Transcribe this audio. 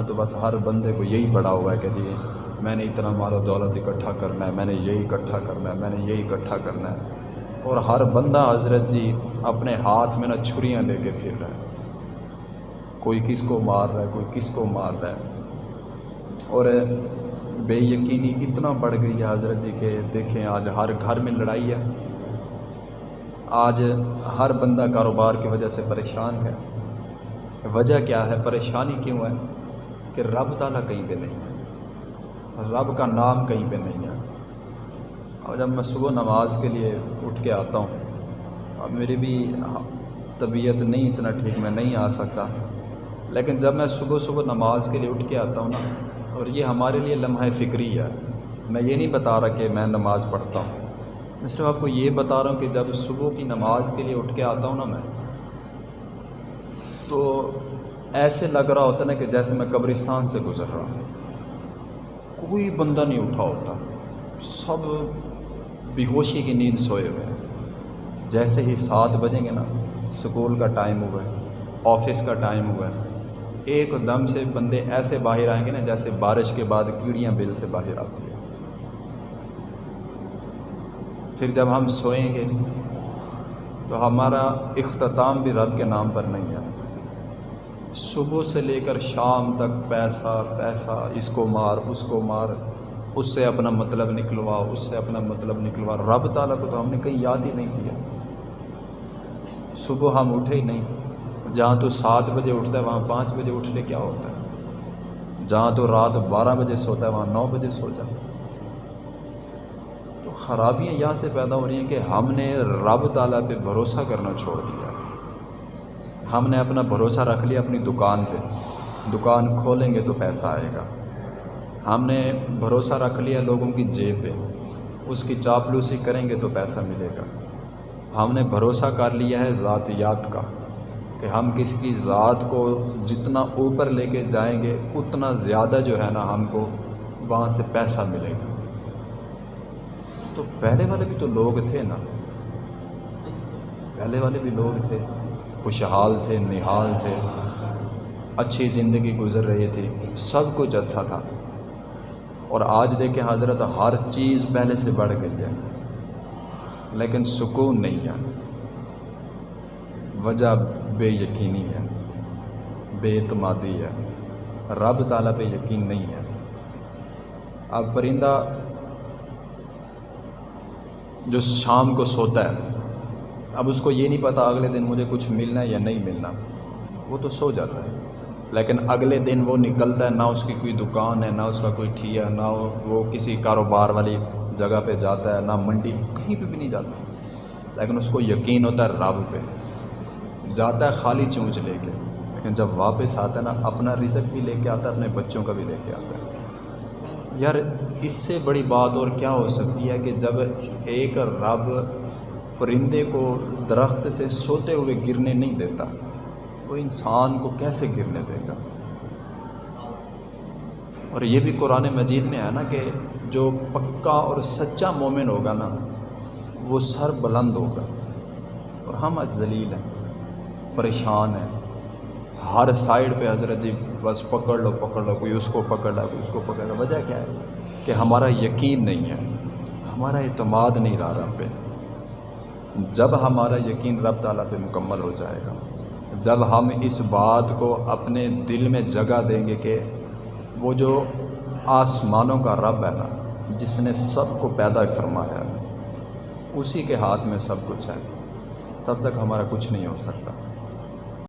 یہاں تو بس ہر بندے کو یہی پڑا ہوا ہے کہ جی میں نے اتنا مال و دولت اکٹھا کرنا ہے، میں نے یہی اکٹھا کرنا ہے، میں نے یہی اکٹھا کرنا ہے۔ اور ہر بندہ حضرت جی اپنے ہاتھ میں نا چھریاں لے کے پھر رہا ہے۔ کوئی کس کو مار رہا ہے، کوئی کس کو مار رہا ہے۔ اور بے یقینی اتنا بڑھ گئی ہے حضرت جی کہ دیکھیں، آج ہر گھر میں لڑائی ہے۔ آج ہر بندہ کاروبار کی وجہ سے پریشان ہے۔ وجہ کیا ہے؟ پریشانی کیوں ہے؟ کہ رب تعالیٰ کہیں پہ نہیں۔ ہے رب کا نام کہیں پہ نہیں ہے۔ اور جب میں صبح نماز کے لیے اٹھ کے آتا ہوں، اب میری بھی طبیعت نہیں اتنا ٹھیک، میں نہیں آ سکتا۔ لیکن جب میں صبح صبح نماز کے لیے اٹھ کے آتا ہوں نا، اور یہ ہمارے لیے لمحہ فکری ہے، میں یہ نہیں بتا رہا کہ میں نماز پڑھتا ہوں۔ میں صرف آپ کو یہ بتا رہا ہوں کہ جب صبح کی نماز کے لیے اٹھ کے آتا ہوں نا میں، تو ایسے لگ رہا ہوتا نا کہ جیسے میں قبرستان سے گزر رہا ہوں۔ کوئی بندہ نہیں اٹھا ہوتا۔ سب بے ہوشی کی نیند سوئے ہوئے ہیں۔ جیسے ہی سات بجیں گے نا اسکول کا ٹائم ہوا ہے، آفس کا ٹائم ہوا ہے۔ ایک دم سے بندے ایسے باہر آئیں گے نا جیسے بارش کے بعد کیڑیاں بل سے باہر آتی ہیں۔ پھر جب ہم سوئیں گے، تو ہمارا اختتام بھی رب کے نام پر نہیں ہے۔ صبح سے لے کر شام تک پیسہ پیسہ، اس کو مار، اس کو مار، اس سے اپنا مطلب نکلوا، اس سے اپنا مطلب نکلوا۔ رب تعالیٰ کو تو ہم نے کہیں یاد ہی نہیں کیا۔ صبح ہم اٹھے ہی نہیں۔ جہاں تو سات بجے اٹھتا ہے، وہاں پانچ بجے اٹھنے کیا ہوتا ہے؟ جہاں تو رات بارہ بجے سوتا ہے، وہاں نو بجے سو جائے تو خرابیاں یہاں سے پیدا ہو رہی ہیں کہ ہم نے رب تعالیٰ پہ بھروسہ کرنا چھوڑ دیا۔ ہم نے اپنا بھروسہ رکھ لیا اپنی دکان پہ۔ دکان کھولیں گے تو پیسہ آئے گا۔ ہم نے بھروسہ رکھ لیا لوگوں کی جیب پہ۔ اس کی چاپلوسی کریں گے تو پیسہ ملے گا۔ ہم نے بھروسہ کر لیا ہے ذاتیات کا کہ ہم کسی کی ذات کو جتنا اوپر لے کے جائیں گے، اتنا زیادہ جو ہے نا ہم کو وہاں سے پیسہ ملے گا۔ تو پہلے والے بھی تو لوگ تھے نا۔ پہلے والے بھی لوگ تھے۔ خوشحال تھے، نہال تھے۔ اچھی زندگی گزر رہی تھی، سب کچھ اچھا تھا۔ اور آج دیکھیں حضرت، ہر چیز پہلے سے بڑھ گئی ہے، لیکن سکون نہیں ہے۔ وجہ بے یقینی ہے، بے اعتمادی ہے۔ رب تعالیٰ پہ یقین نہیں ہے۔ اب پرندہ جو شام کو سوتا ہے اب اس کو یہ نہیں پتہ اگلے دن مجھے کچھ ملنا ہے یا نہیں ملنا۔ وہ تو سو جاتا ہے۔ لیکن اگلے دن وہ نکلتا ہے، نہ اس کی کوئی دکان ہے، نہ اس کا کوئی ٹھیا نہ وہ کسی کاروبار والی جگہ پہ جاتا ہے، نہ منڈی کہیں پہ بھی نہیں جاتا۔ لیکن اس کو یقین ہوتا ہے رب پہ۔ جاتا ہے خالی چونچ لے کے۔ لیکن جب واپس آتا ہے نا، اپنا رزق بھی لے کے آتا ہے، اپنے بچوں کا بھی لے کے آتا ہے۔ یار، اس سے بڑی بات اور کیا ہو سکتی ہے کہ جب ایک رب پرندے کو درخت سے سوتے ہوئے گرنے نہیں دیتا۔ وہ انسان کو کیسے گرنے دے گا؟ اور یہ بھی قرآن مجید میں ہے نا کہ جو پکا اور سچا مومن ہوگا نا، وہ سر بلند ہوگا۔ اور ہم آج ذلیل ہیں، پریشان ہیں۔ ہر سائڈ پہ حضرت جی بس پکڑ لو پکڑ لو، کوئی اس کو پکڑ لو کوئی اس کو پکڑ لو وجہ کیا ہے؟ کہ ہمارا یقین نہیں ہے، ہمارا اعتماد نہیں رہا رب پہ۔ جب ہمارا یقین رب تعالیٰ پہ مکمل ہو جائے گا، جب ہم اس بات کو اپنے دل میں جگہ دیں گے کہ وہ جو آسمانوں کا رب ہے نا، جس نے سب کو پیدا فرمایا ہے، اسی کے ہاتھ میں سب کچھ ہے، تب تک ہمارا کچھ نہیں ہو سکتا۔